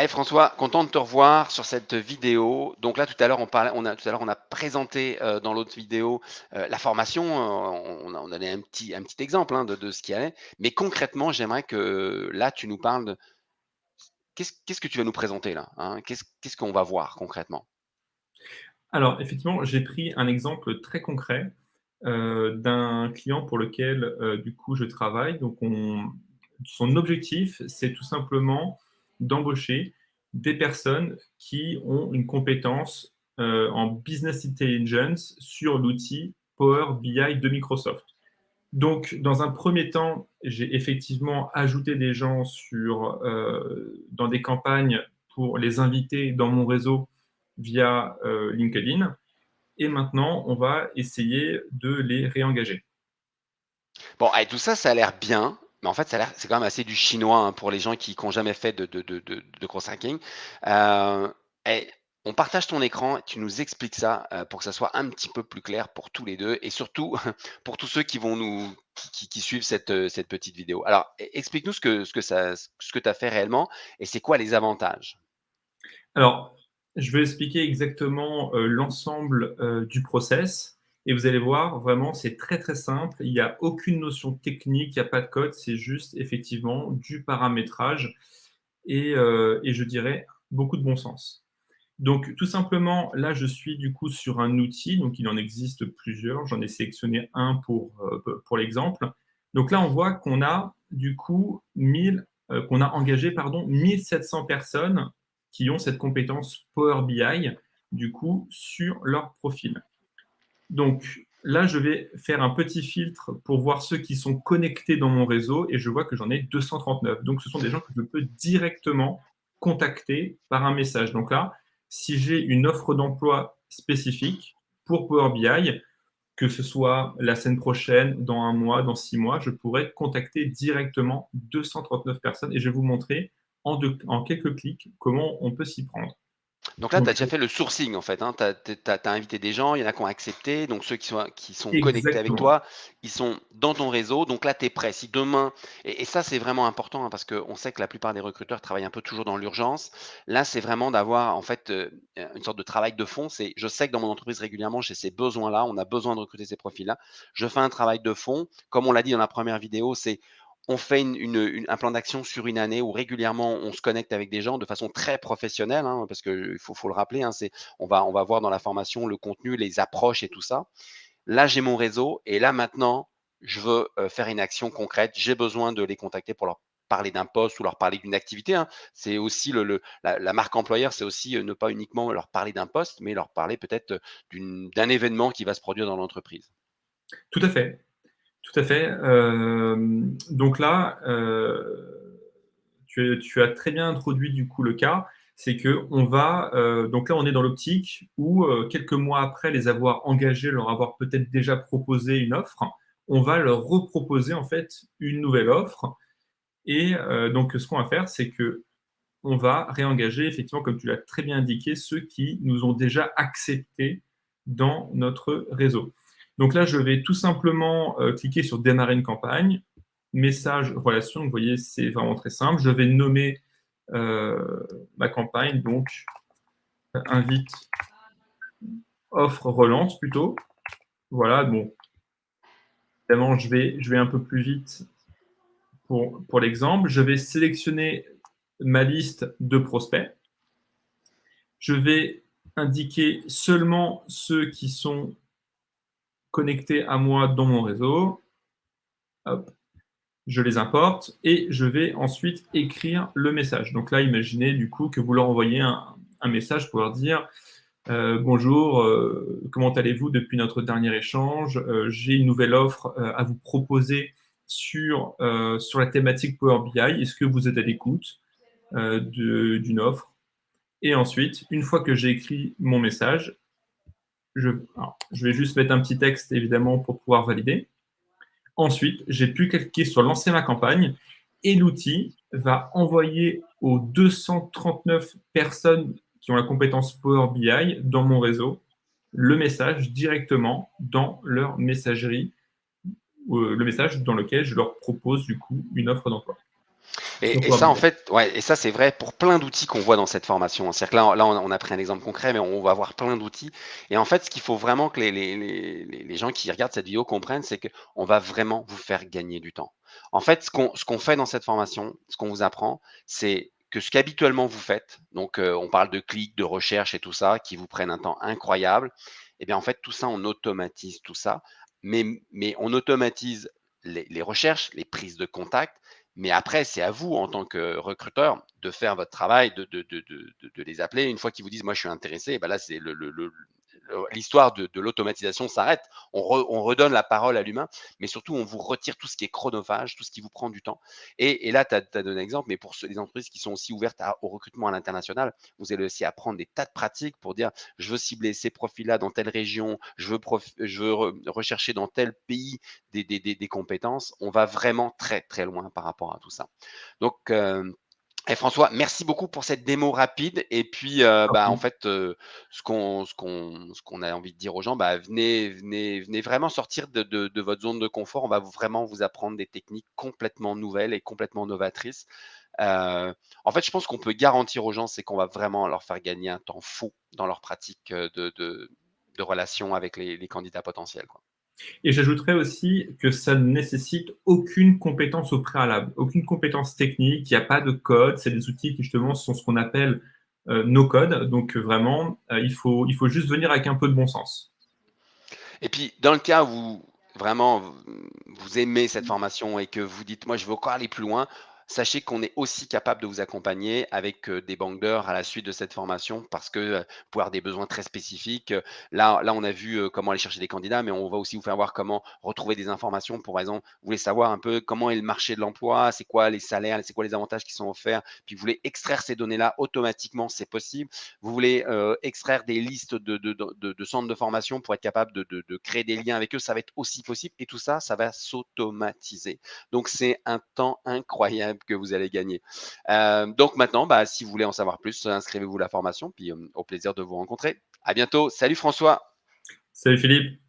Hey François, content de te revoir sur cette vidéo. Donc là, tout à l'heure, on a présenté euh, dans l'autre vidéo euh, la formation. euh, on, a, on donnait un petit, exemple hein, de, de ce qui allait. Mais concrètement, j'aimerais que là, tu nous parles de qu'est-ce que tu vas nous présenter là hein? Qu'est-ce qu'on va voir concrètement? Alors, effectivement, j'ai pris un exemple très concret d'un client pour lequel, du coup, je travaille. Donc, on- son objectif, c'est tout simplement d'embaucher des personnes qui ont une compétence euh, en business intelligence sur l'outil Power BI de Microsoft. Donc, dans un premier temps, j'ai effectivement ajouté des gens sur, euh, dans des campagnes pour les inviter dans mon réseau via euh, LinkedIn. Et maintenant, on va essayer de les réengager. Bon, allez, tout ça, ça a l'air bien. Mais en fait, c'est quand même assez du chinois hein, pour les gens qui n'ont jamais fait de, de, de, de, cross hacking. Euh, on partage ton écran, tu nous expliques ça euh, pour que ça soit un petit peu plus clair pour tous les deux et surtout pour tous ceux qui vont nous qui, qui- suivent cette, euh, cette petite vidéo. Alors, e- explique-nous ce que, ce que ce que tu as fait réellement et c'est quoi les avantages? Alors, je vais expliquer exactement l'ensemble du process. Et vous allez voir, vraiment, c'est très très simple. Il n'y a aucune notion technique, il n'y a pas de code, c'est juste effectivement du paramétrage et, euh, et je dirais beaucoup de bon sens. Donc, tout simplement, là, je suis du coup sur un outil, donc il en existe plusieurs. J'en ai sélectionné un pour, euh, pour l'exemple. Donc là, on voit qu'on a du coup 1000, euh, qu'on a engagé pardon, 1700 personnes qui ont cette compétence Power BI, du coup, sur leur profil. Donc là, je vais faire un petit filtre pour voir ceux qui sont connectés dans mon réseau et je vois que j'en ai 239. Donc ce sont des gens que je peux directement contacter par un message. Donc là, si j'ai une offre d'emploi spécifique pour Power BI, que ce soit la semaine prochaine, dans un mois, dans six mois, je pourrais contacter directement 239 personnes et je vais vous montrer en, quelques clics comment on peut s'y prendre. Donc là, tu as déjà fait le sourcing en fait. Hein. Tu as, invité des gens, il y en a qui ont accepté. Donc ceux qui sont, qui sont connectés avec toi, ils sont dans ton réseau. Donc là, tu es prêt. Si demain, et, et ça c'est vraiment important hein, parce qu'on sait que la plupart des recruteurs travaillent un peu toujours dans l'urgence. Là, c'est vraiment d'avoir en fait euh, une sorte de travail de fond. C'est, je sais que dans mon entreprise régulièrement, j'ai ces besoins-là. On a besoin de recruter ces profils-là. Je fais un travail de fond. Comme on l'a dit dans la première vidéo, c'est on fait un plan d'action sur une année où régulièrement on se connecte avec des gens de façon très professionnelle, hein, parce qu'il faut, faut, le rappeler, hein, on, va, voir dans la formation le contenu, les approches et tout ça. Là, j'ai mon réseau et là maintenant, je veux euh, faire une action concrète. J'ai besoin de les contacter pour leur parler d'un poste ou leur parler d'une activité. Hein. C'est aussi la, marque employeur, c'est aussi euh, ne pas uniquement leur parler d'un poste, mais leur parler peut-être d'un événement qui va se produire dans l'entreprise. Tout à fait. Tout à fait. Euh, donc là, euh, tu, as très bien introduit du coup le cas, c'est que on va, euh, donc là on est dans l'optique où quelques mois après les avoir engagés, leur avoir peut-être déjà proposé une offre, on va leur reproposer en fait une nouvelle offre. Et donc ce qu'on va faire, c'est que on va réengager effectivement, comme tu l'as très bien indiqué, ceux qui nous ont déjà acceptés dans notre réseau. Donc là, je vais tout simplement euh, cliquer sur démarrer une campagne, message, relation. Vous voyez, c'est vraiment très simple. Je vais nommer euh, ma campagne, donc invite, offre, relance plutôt. Voilà, bon. Évidemment, je vais, je un peu plus vite pour l'exemple. Je vais sélectionner ma liste de prospects. Je vais indiquer seulement ceux qui sont connectés à moi dans mon réseau. Hop. Je les importe et je vais ensuite écrire le message. Donc là, imaginez du coup que vous leur envoyez un, message pour leur dire euh, bonjour, euh, comment allez-vous depuis notre dernier échange? Euh, J'ai une nouvelle offre à vous proposer sur, sur la thématique Power BI. Est-ce que vous êtes à l'écoute d'une offre? Et ensuite, une fois que j'ai écrit mon message, je, vais juste mettre un petit texte évidemment pour pouvoir valider. Ensuite, j'ai pu cliquer sur lancer ma campagne et l'outil va envoyer aux 239 personnes qui ont la compétence Power BI dans mon réseau le message directement dans leur messagerie, euh, le message dans lequel je leur propose du coup une offre d'emploi. Et et ça, en fait, ouais et ça, c'est vrai pour plein d'outils qu'on voit dans cette formation. C'est-à-dire que là là, on a pris un exemple concret, mais on va avoir plein d'outils et en fait, ce qu'il faut vraiment que les les les les gens qui regardent cette vidéo comprennent, c'est qu'on va vraiment vous faire gagner du temps. En fait, ce qu'on fait dans cette formation, ce qu'on vous apprend, c'est que ce qu'habituellement vous faites, donc heu, on parle de clics, de recherche et tout ça, qui vous prennent un temps incroyable et bien, en fait, tout ça, on automatise tout ça, mais mais on automatise les les recherches, les prises de contact, mais après, c'est à vous, en tant que recruteur, de faire votre travail, de les appeler. Une fois qu'ils vous disent: «Moi, je suis intéressé», bah, là, c'est le le le l'histoire de l'automatisation s'arrête. On re on redonne la parole à l'humain, mais surtout, on vous retire tout ce qui est chronophage, tout ce qui vous prend du temps et là, tu as donné un exemple, mais pour ceux les entreprises qui sont aussi ouvertes au recrutement à l'international, vous allez aussi apprendre des tas de pratiques pour dire: «Je veux cibler ces profils-là dans telle région, je veux rechercher dans tel pays des compétences». On va vraiment très, très loin par rapport à tout ça. Donc, hem et François, merci beaucoup pour cette démo rapide et puis, heu, bah, en fait, heu, ce qu'on ce a envie de dire aux gens, bah, venez venez venez vraiment sortir de de de votre zone de confort. On va vraiment vous apprendre des techniques complètement nouvelles et complètement novatrices. Heu, en fait, je pense qu'on peut garantir aux gens, c'est qu'on va vraiment leur faire gagner un temps fou dans leur pratique, de de de relations avec les les candidats potentiels, quoi. Et j'ajouterais aussi que ça ne nécessite aucune compétence au préalable, aucune compétence technique, il y a pas de code, c'est des outils qui justement sont ce qu'on appelle, heu, no code, donc heu, vraiment, heu, il faut il faut juste venir avec un peu de bon sens. Et puis, dans le cas où vraiment vous aimez cette formation et que vous dites: «Moi, je veux encore aller plus loin», sachez qu'on est aussi capable de vous accompagner avec, heu, des d'heures à la suite de cette formation parce que, vous pouvez avoir des besoins très spécifiques. Là on a vu, heu, comment aller chercher des candidats, mais on va aussi vous faire voir comment retrouver des informations. Pour exemple, vous voulez savoir un peu comment est le marché de l'emploi, c'est quoi les salaires, c'est quoi les avantages qui sont offerts, puis vous voulez extraire ces données-là automatiquement, c'est possible. Vous voulez, extraire des listes de de centres de formation pour être capable de créer des liens avec eux, ça va être aussi possible et tout ça, ça va s'automatiser. Donc c'est un temps incroyable que vous allez gagner. Heu, donc maintenant, bah, si vous voulez en savoir plus, inscrivez-vous à la formation, puis, hem, au plaisir de vous rencontrer. À bientôt. Salut François. Salut Philippe.